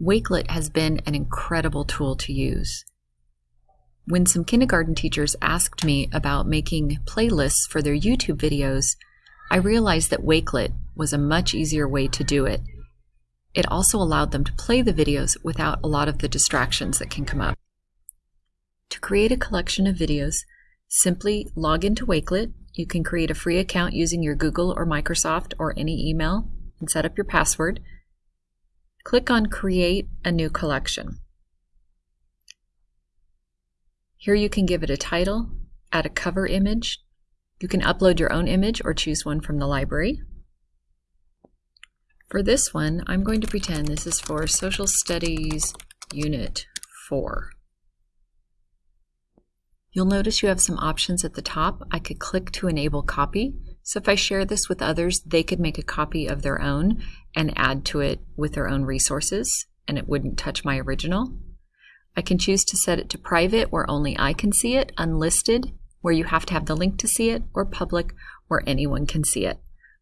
Wakelet has been an incredible tool to use. When some kindergarten teachers asked me about making playlists for their YouTube videos, I realized that Wakelet was a much easier way to do it. It also allowed them to play the videos without a lot of the distractions that can come up. To create a collection of videos, simply log into Wakelet. You can create a free account using your Google or Microsoft or any email and set up your password. Click on Create a New Collection. Here you can give it a title, add a cover image. You can upload your own image or choose one from the library. For this one, I'm going to pretend this is for Social Studies Unit 4. You'll notice you have some options at the top. I could click to enable copy. So if I share this with others, they could make a copy of their own and add to it with their own resources, and it wouldn't touch my original. I can choose to set it to private, where only I can see it, unlisted, where you have to have the link to see it, or public, where anyone can see it.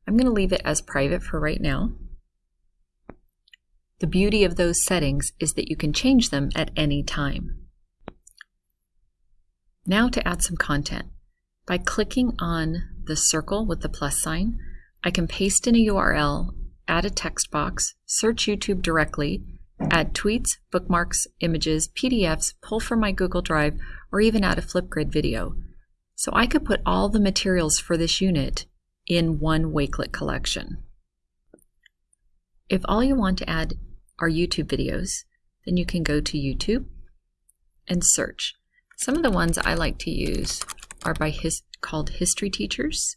I'm going to leave it as private for right now. The beauty of those settings is that you can change them at any time. Now to add some content. By clicking on the circle with the plus sign, I can paste in a URL, add a text box, search YouTube directly, add tweets, bookmarks, images, PDFs, pull from my Google Drive, or even add a Flipgrid video. So I could put all the materials for this unit in one Wakelet collection. If all you want to add are YouTube videos, then you can go to YouTube and search. Some of the ones I like to use are by his, called history teachers.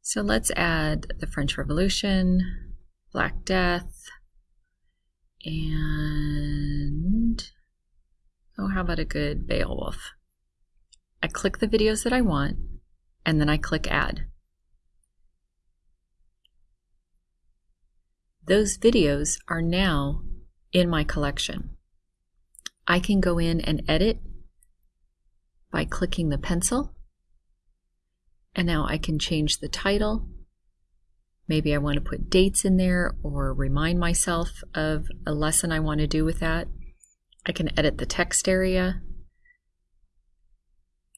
So let's add the French Revolution, Black Death, and oh, how about a good Beowulf? I click the videos that I want, and then I click Add. Those videos are now in my collection. I can go in and edit by clicking the pencil. And now I can change the title. Maybe I want to put dates in there or remind myself of a lesson I want to do with that. I can edit the text area.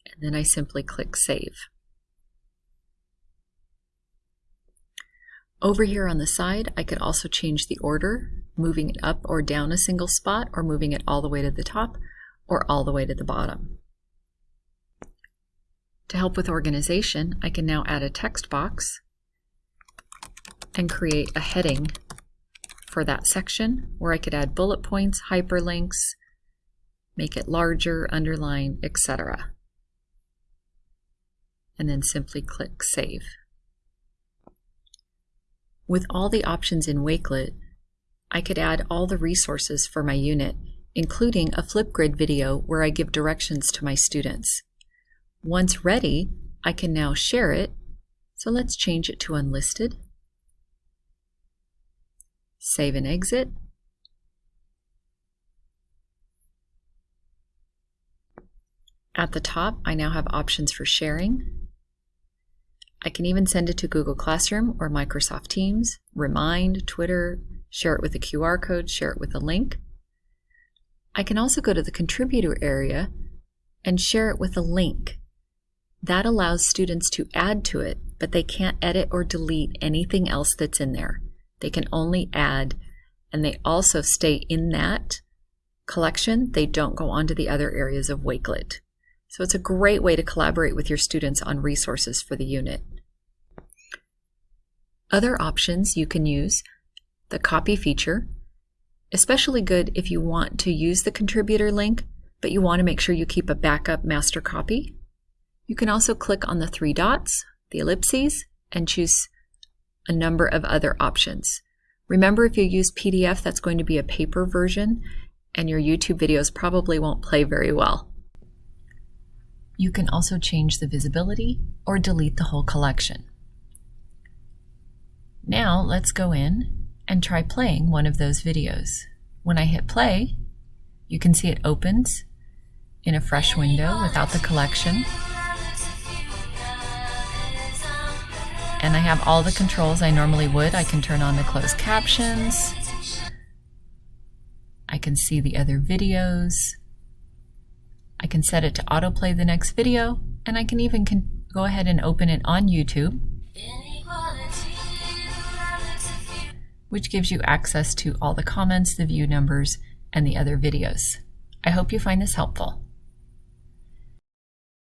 And then I simply click Save. Over here on the side, I could also change the order, moving it up or down a single spot, or moving it all the way to the top, or all the way to the bottom. To help with organization, I can now add a text box and create a heading for that section where I could add bullet points, hyperlinks, make it larger, underline, etc. And then simply click Save. With all the options in Wakelet, I could add all the resources for my unit, including a Flipgrid video where I give directions to my students. Once ready, I can now share it, so let's change it to unlisted. Save and exit. At the top, I now have options for sharing. I can even send it to Google Classroom or Microsoft Teams, Remind, Twitter, share it with a QR code, share it with a link. I can also go to the contributor area and share it with a link. That allows students to add to it, but they can't edit or delete anything else that's in there. They can only add, and they also stay in that collection. They don't go on to the other areas of Wakelet. So it's a great way to collaborate with your students on resources for the unit. Other options you can use, the copy feature, especially good if you want to use the contributor link, but you want to make sure you keep a backup master copy. You can also click on the three dots, the ellipses, and choose a number of other options. Remember if you use PDF, that's going to be a paper version, and your YouTube videos probably won't play very well. You can also change the visibility or delete the whole collection. Now let's go in and try playing one of those videos. When I hit play, you can see it opens in a fresh window without the collection. And I have all the controls I normally would. I can turn on the closed captions. I can see the other videos. I can set it to autoplay the next video, and I can even go ahead and open it on YouTube, which gives you access to all the comments, the view numbers, and the other videos. I hope you find this helpful.